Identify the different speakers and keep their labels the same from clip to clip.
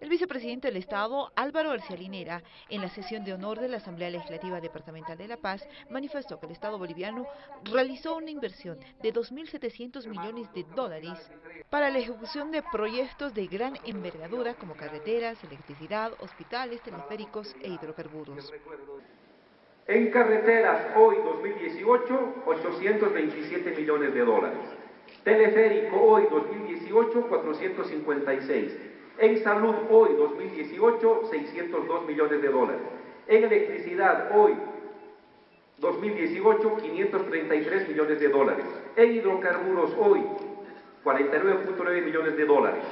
Speaker 1: El vicepresidente del Estado, Álvaro García Linera, en la sesión de honor de la Asamblea Legislativa Departamental de La Paz, manifestó que el Estado boliviano realizó una inversión de 2.700 millones de dólares para la ejecución de proyectos de gran envergadura como carreteras, electricidad, hospitales, teleféricos e hidrocarburos.
Speaker 2: En carreteras, hoy 2018, 827 millones de dólares. Teleférico, hoy 2018, 456 en salud hoy, 2018, 602 millones de dólares. En electricidad hoy, 2018, 533 millones de dólares. En hidrocarburos hoy, 49.9 millones de dólares.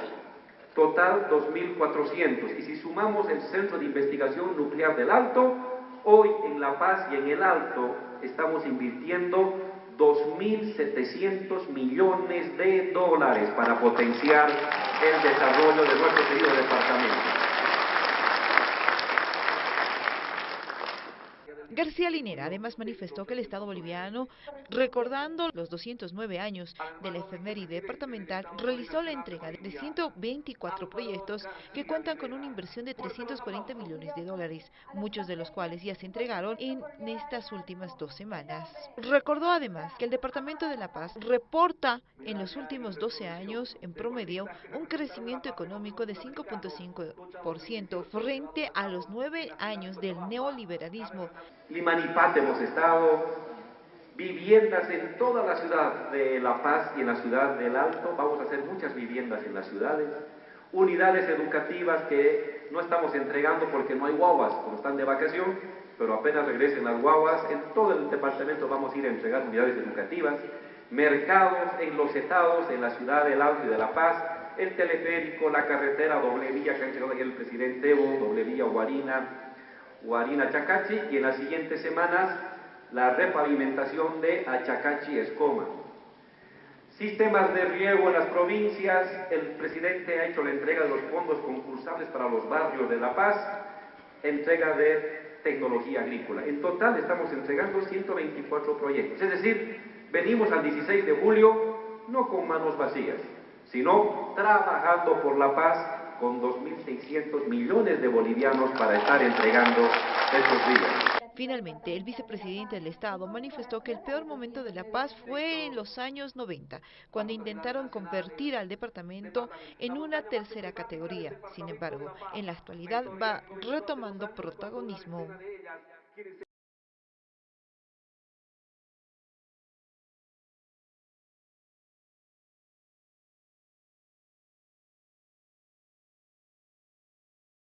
Speaker 2: Total 2.400. Y si sumamos el Centro de Investigación Nuclear del Alto, hoy en La Paz y en el Alto estamos invirtiendo 2.700 millones de dólares para potenciar el desarrollo de nuestro querido departamento.
Speaker 1: García Linera además manifestó que el Estado boliviano, recordando los 209 años de la efeméride departamental, realizó la entrega de 124 proyectos que cuentan con una inversión de 340 millones de dólares, muchos de los cuales ya se entregaron en estas últimas dos semanas. Recordó además que el Departamento de La Paz reporta en los últimos 12 años, en promedio, un crecimiento económico de 5.5% frente a los nueve años del neoliberalismo
Speaker 2: Limanipate hemos estado, viviendas en toda la ciudad de La Paz y en la ciudad del Alto, vamos a hacer muchas viviendas en las ciudades, unidades educativas que no estamos entregando porque no hay guaguas, como están de vacación, pero apenas regresen las guaguas, en todo el departamento vamos a ir a entregar unidades educativas, mercados en los estados, en la ciudad del Alto y de La Paz, el teleférico, la carretera doble vía que ha entregado el presidente Evo, doble vía Guarina, Guarina Chacachi y en las siguientes semanas la repavimentación de Achacachi Escoma. Sistemas de riego en las provincias, el presidente ha hecho la entrega de los fondos concursables para los barrios de La Paz, entrega de tecnología agrícola. En total estamos entregando 124 proyectos, es decir, venimos al 16 de julio no con manos vacías, sino trabajando por la paz con 2.600 millones de bolivianos para estar entregando estos días.
Speaker 1: Finalmente, el vicepresidente del Estado manifestó que el peor momento de la paz fue en los años 90, cuando intentaron convertir al departamento en una tercera categoría. Sin embargo, en la actualidad va retomando protagonismo.